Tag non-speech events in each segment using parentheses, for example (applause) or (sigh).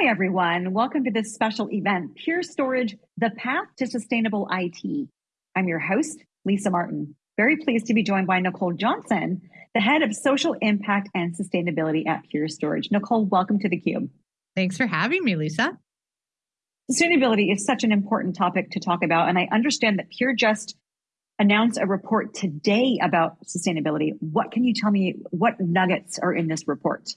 Hi, everyone. Welcome to this special event, Pure Storage, the path to sustainable IT. I'm your host, Lisa Martin. Very pleased to be joined by Nicole Johnson, the head of social impact and sustainability at Pure Storage. Nicole, welcome to theCUBE. Thanks for having me, Lisa. Sustainability is such an important topic to talk about, and I understand that Pure just announced a report today about sustainability. What can you tell me, what nuggets are in this report?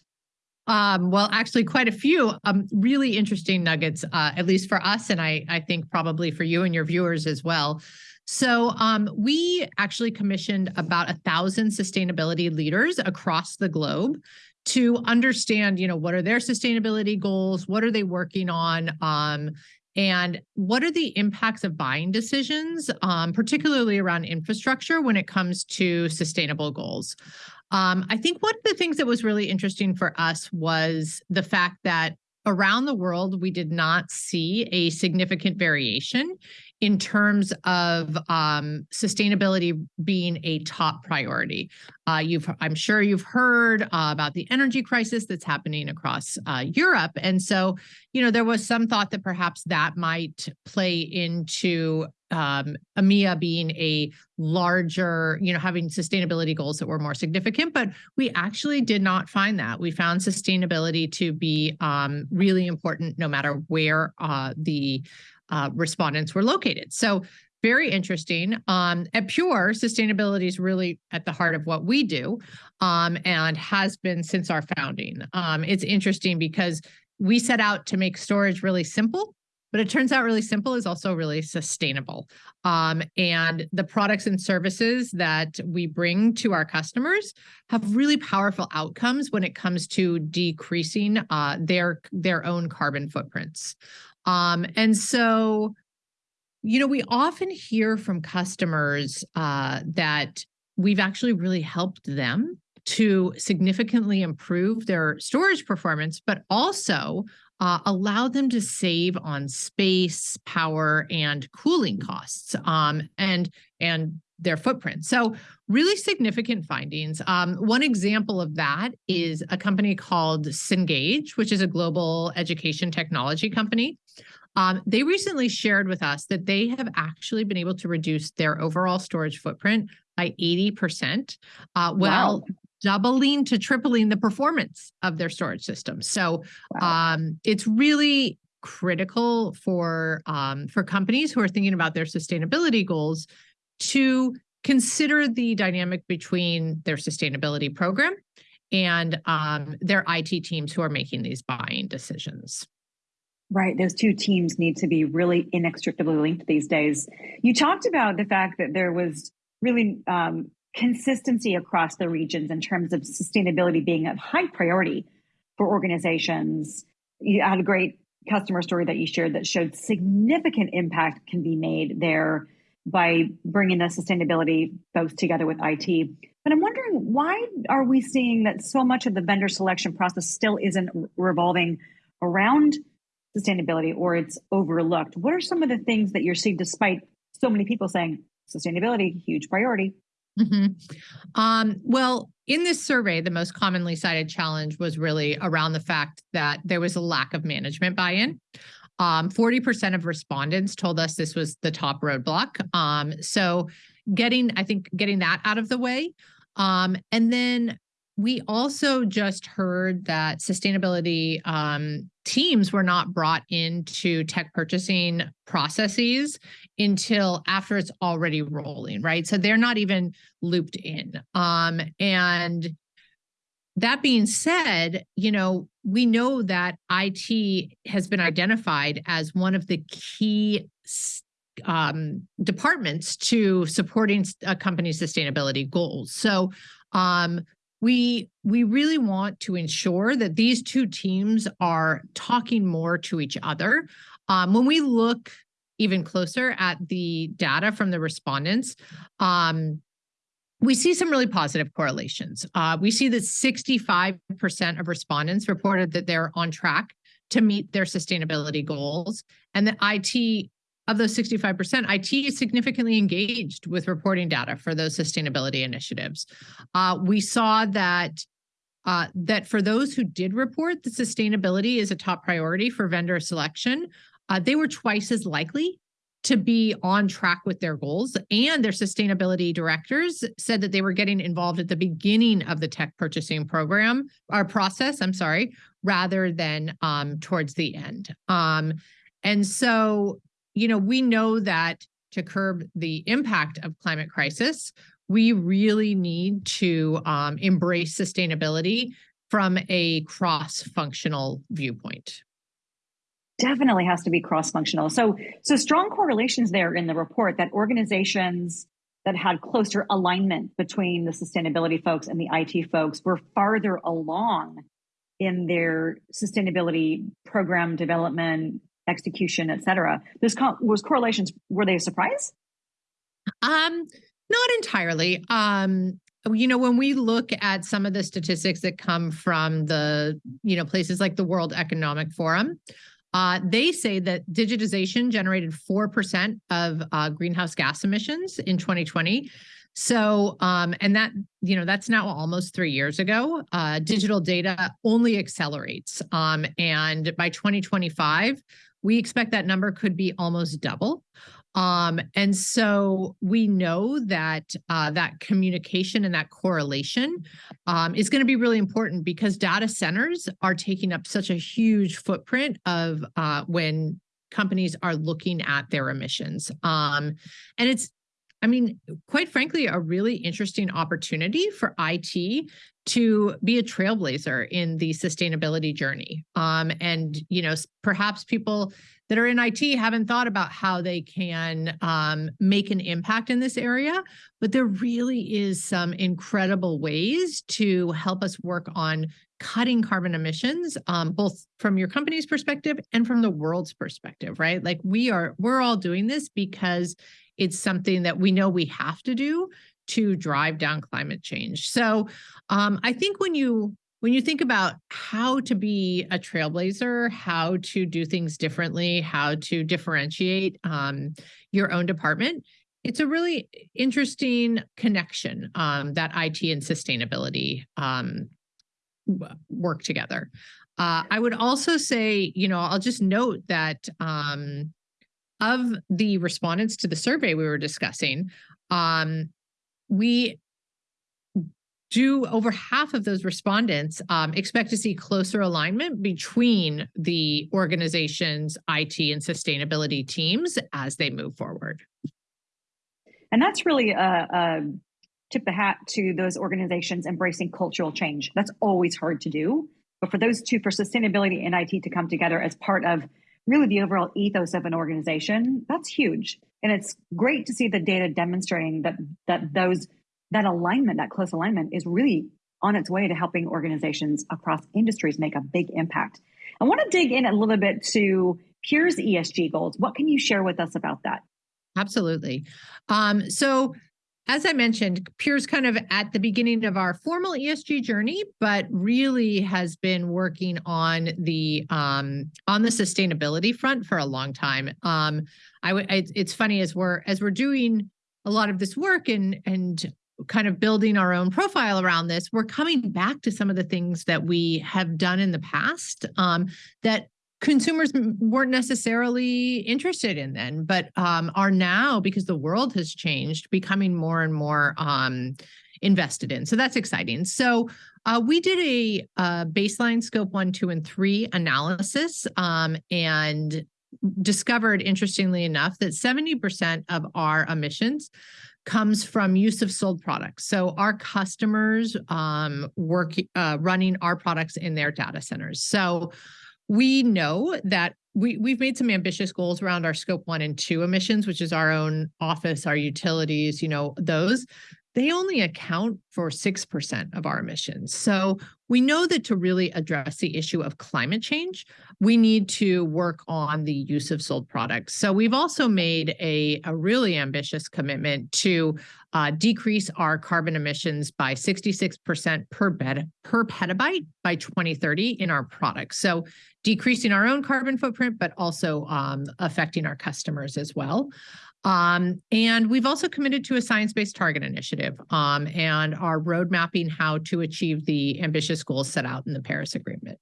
Um, well, actually, quite a few um, really interesting nuggets, uh, at least for us, and I, I think probably for you and your viewers as well. So um, we actually commissioned about a thousand sustainability leaders across the globe to understand, you know, what are their sustainability goals, what are they working on, um, and what are the impacts of buying decisions, um, particularly around infrastructure when it comes to sustainable goals. Um, I think one of the things that was really interesting for us was the fact that around the world, we did not see a significant variation in terms of um, sustainability being a top priority. Uh, you've, I'm sure you've heard uh, about the energy crisis that's happening across uh, Europe. And so, you know, there was some thought that perhaps that might play into um, EMEA being a larger, you know, having sustainability goals that were more significant, but we actually did not find that. We found sustainability to be um, really important no matter where uh, the uh, respondents were located. So very interesting. Um, at Pure, sustainability is really at the heart of what we do um, and has been since our founding. Um, it's interesting because we set out to make storage really simple but it turns out really simple is also really sustainable. Um, and the products and services that we bring to our customers have really powerful outcomes when it comes to decreasing uh, their, their own carbon footprints. Um, and so, you know, we often hear from customers uh, that we've actually really helped them to significantly improve their storage performance, but also uh, allow them to save on space, power, and cooling costs, um, and and their footprint. So really significant findings. Um, one example of that is a company called Cengage, which is a global education technology company. Um, they recently shared with us that they have actually been able to reduce their overall storage footprint by 80%, uh, while wow doubling to tripling the performance of their storage systems. So wow. um, it's really critical for um, for companies who are thinking about their sustainability goals to consider the dynamic between their sustainability program and um, their IT teams who are making these buying decisions. Right. Those two teams need to be really inextricably linked these days. You talked about the fact that there was really um, consistency across the regions in terms of sustainability being a high priority for organizations. You had a great customer story that you shared that showed significant impact can be made there by bringing the sustainability folks together with IT. But I'm wondering why are we seeing that so much of the vendor selection process still isn't revolving around sustainability or it's overlooked? What are some of the things that you're seeing despite so many people saying sustainability, huge priority? Mm -hmm. um, well, in this survey, the most commonly cited challenge was really around the fact that there was a lack of management buy-in. 40% um, of respondents told us this was the top roadblock. Um, so getting, I think, getting that out of the way. Um, and then we also just heard that sustainability um, teams were not brought into tech purchasing processes until after it's already rolling, right? So they're not even looped in. Um, and that being said, you know, we know that IT has been identified as one of the key um, departments to supporting a company's sustainability goals. So um, we we really want to ensure that these two teams are talking more to each other. Um, when we look even closer at the data from the respondents, um, we see some really positive correlations. Uh, we see that 65% of respondents reported that they're on track to meet their sustainability goals, and that IT of those 65%, IT is significantly engaged with reporting data for those sustainability initiatives. Uh, we saw that uh, that for those who did report that sustainability is a top priority for vendor selection, uh, they were twice as likely to be on track with their goals. And their sustainability directors said that they were getting involved at the beginning of the tech purchasing program or process, I'm sorry, rather than um, towards the end. Um, and so, you know, we know that to curb the impact of climate crisis, we really need to um, embrace sustainability from a cross-functional viewpoint definitely has to be cross-functional. So, so strong correlations there in the report that organizations that had closer alignment between the sustainability folks and the IT folks were farther along in their sustainability program development, execution, et cetera. This co- was correlations. Were they a surprise? Um, not entirely. Um, you know, when we look at some of the statistics that come from the, you know, places like the World Economic Forum, uh, they say that digitization generated 4% of uh, greenhouse gas emissions in 2020. So, um, and that, you know, that's now almost three years ago. Uh, digital data only accelerates. Um, and by 2025, we expect that number could be almost double. Um, and so we know that uh, that communication and that correlation um, is going to be really important because data centers are taking up such a huge footprint of uh, when companies are looking at their emissions. Um, and it's I mean, quite frankly, a really interesting opportunity for IT to be a trailblazer in the sustainability journey. Um, and, you know, perhaps people that are in IT haven't thought about how they can um, make an impact in this area, but there really is some incredible ways to help us work on cutting carbon emissions, um, both from your company's perspective and from the world's perspective, right? Like we are, we're all doing this because it's something that we know we have to do to drive down climate change. So um, I think when you when you think about how to be a trailblazer, how to do things differently, how to differentiate um, your own department, it's a really interesting connection um, that IT and sustainability um, work together. Uh, I would also say, you know, I'll just note that um, of the respondents to the survey we were discussing, um, we do over half of those respondents um, expect to see closer alignment between the organization's IT and sustainability teams as they move forward. And that's really a, a tip the hat to those organizations embracing cultural change. That's always hard to do. But for those two, for sustainability and IT to come together as part of really the overall ethos of an organization, that's huge. And it's great to see the data demonstrating that that those that alignment, that close alignment is really on its way to helping organizations across industries make a big impact. I want to dig in a little bit to Pure's ESG goals. What can you share with us about that? Absolutely. Um, so as I mentioned, Pure's kind of at the beginning of our formal ESG journey, but really has been working on the um, on the sustainability front for a long time. Um, I, it's funny as we're as we're doing a lot of this work and and kind of building our own profile around this, we're coming back to some of the things that we have done in the past um, that consumers weren't necessarily interested in then, but um, are now, because the world has changed, becoming more and more um, invested in. So that's exciting. So uh, we did a, a, baseline scope one, two, and three analysis um, and discovered, interestingly enough, that 70% of our emissions comes from use of sold products. So our customers um, work uh, running our products in their data centers. So we know that we, we've made some ambitious goals around our scope one and two emissions, which is our own office, our utilities, you know, those they only account for 6% of our emissions. So we know that to really address the issue of climate change, we need to work on the use of sold products. So we've also made a, a really ambitious commitment to uh, decrease our carbon emissions by 66% per, bed, per petabyte by 2030 in our products. So decreasing our own carbon footprint, but also um, affecting our customers as well. Um, and we've also committed to a science-based target initiative um, and are road mapping how to achieve the ambitious goals set out in the Paris Agreement.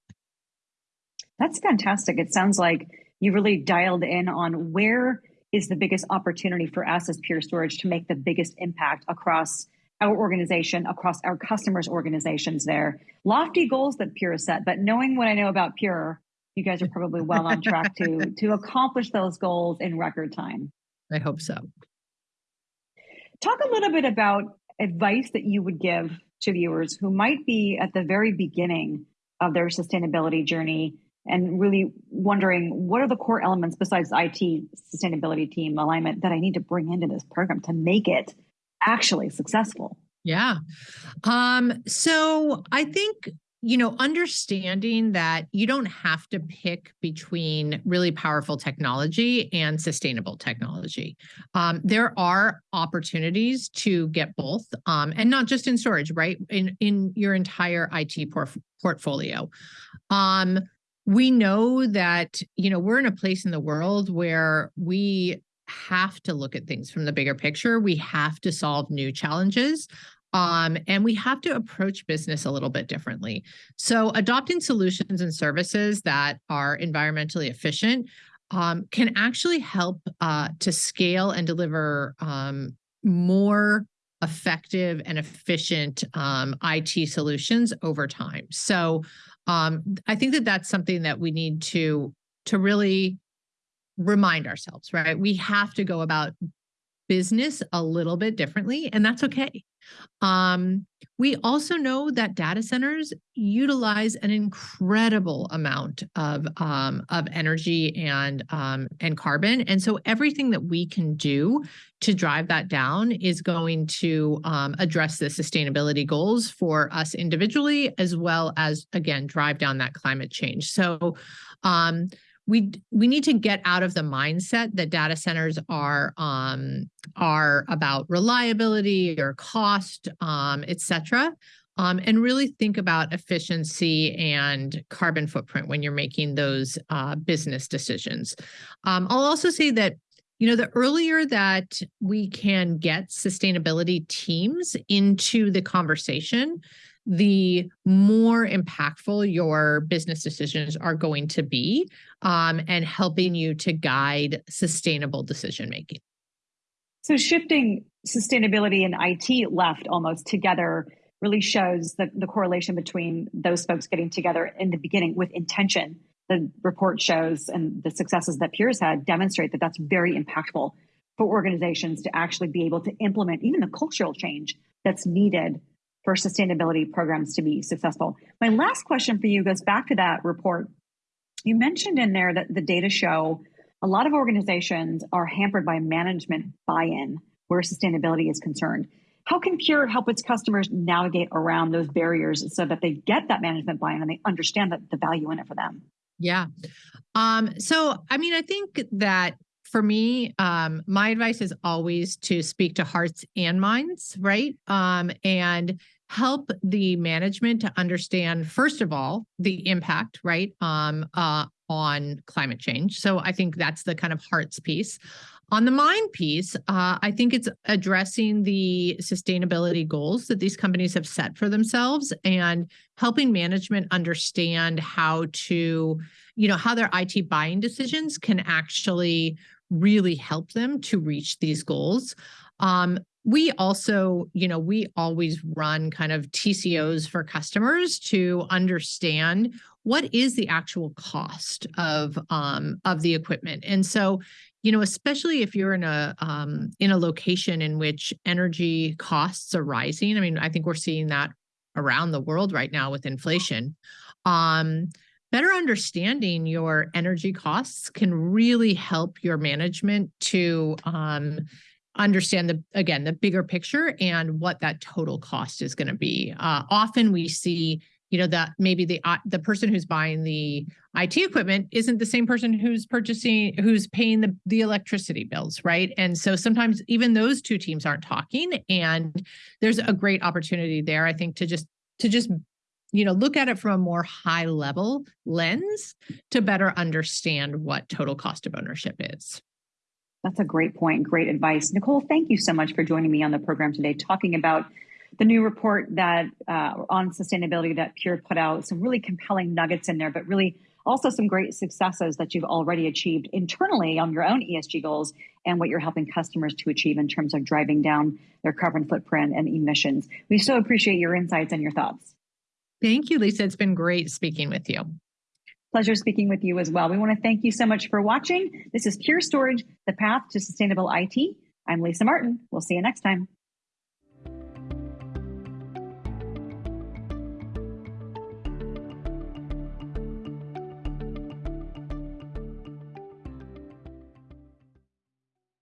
That's fantastic. It sounds like you really dialed in on where is the biggest opportunity for us as Pure Storage to make the biggest impact across our organization, across our customers' organizations there. Lofty goals that Pure has set, but knowing what I know about Pure, you guys are probably well on track to, (laughs) to accomplish those goals in record time. I hope so. Talk a little bit about advice that you would give to viewers who might be at the very beginning of their sustainability journey and really wondering what are the core elements besides IT sustainability team alignment that I need to bring into this program to make it actually successful? Yeah. Um, so I think you know, understanding that you don't have to pick between really powerful technology and sustainable technology. Um, there are opportunities to get both, um, and not just in storage, right? In in your entire IT por portfolio. Um, we know that you know we're in a place in the world where we have to look at things from the bigger picture. We have to solve new challenges. Um, and we have to approach business a little bit differently. So adopting solutions and services that are environmentally efficient um, can actually help uh, to scale and deliver um, more effective and efficient um, IT solutions over time. So um, I think that that's something that we need to to really remind ourselves, right? We have to go about business a little bit differently, and that's okay. Um, we also know that data centers utilize an incredible amount of um, of energy and um, and carbon, and so everything that we can do to drive that down is going to um, address the sustainability goals for us individually, as well as again drive down that climate change. So um, we we need to get out of the mindset that data centers are um, are about reliability or cost, um, et cetera, um, and really think about efficiency and carbon footprint when you're making those uh, business decisions. Um, I'll also say that you know, the earlier that we can get sustainability teams into the conversation, the more impactful your business decisions are going to be um, and helping you to guide sustainable decision making. So, shifting sustainability and IT left almost together really shows the, the correlation between those folks getting together in the beginning with intention. The report shows and the successes that Pure's had demonstrate that that's very impactful for organizations to actually be able to implement even the cultural change that's needed for sustainability programs to be successful. My last question for you goes back to that report. You mentioned in there that the data show a lot of organizations are hampered by management buy in where sustainability is concerned. How can Pure help its customers navigate around those barriers so that they get that management buy in and they understand that the value in it for them? Yeah. Um, so, I mean, I think that for me, um, my advice is always to speak to hearts and minds, right? Um, and help the management to understand, first of all, the impact, right, um, uh, on climate change. So I think that's the kind of hearts piece. On the mind piece, uh, I think it's addressing the sustainability goals that these companies have set for themselves and helping management understand how to, you know, how their IT buying decisions can actually really help them to reach these goals. Um, we also, you know, we always run kind of TCOs for customers to understand what is the actual cost of um, of the equipment. And so, you know, especially if you're in a um, in a location in which energy costs are rising. I mean, I think we're seeing that around the world right now with inflation. Um, better understanding your energy costs can really help your management to um, understand the again the bigger picture and what that total cost is going to be. Uh, often we see you know that maybe the uh, the person who's buying the IT equipment isn't the same person who's purchasing who's paying the the electricity bills, right? And so sometimes even those two teams aren't talking, and there's a great opportunity there, I think, to just to just you know look at it from a more high level lens to better understand what total cost of ownership is That's a great point. Great advice. Nicole, thank you so much for joining me on the program today, talking about the new report that uh, on sustainability that Pure put out. Some really compelling nuggets in there, but really also some great successes that you've already achieved internally on your own ESG goals and what you're helping customers to achieve in terms of driving down their carbon footprint and emissions. We so appreciate your insights and your thoughts. Thank you, Lisa. It's been great speaking with you. Pleasure speaking with you as well. We want to thank you so much for watching. This is Pure Storage, the path to sustainable IT. I'm Lisa Martin. We'll see you next time.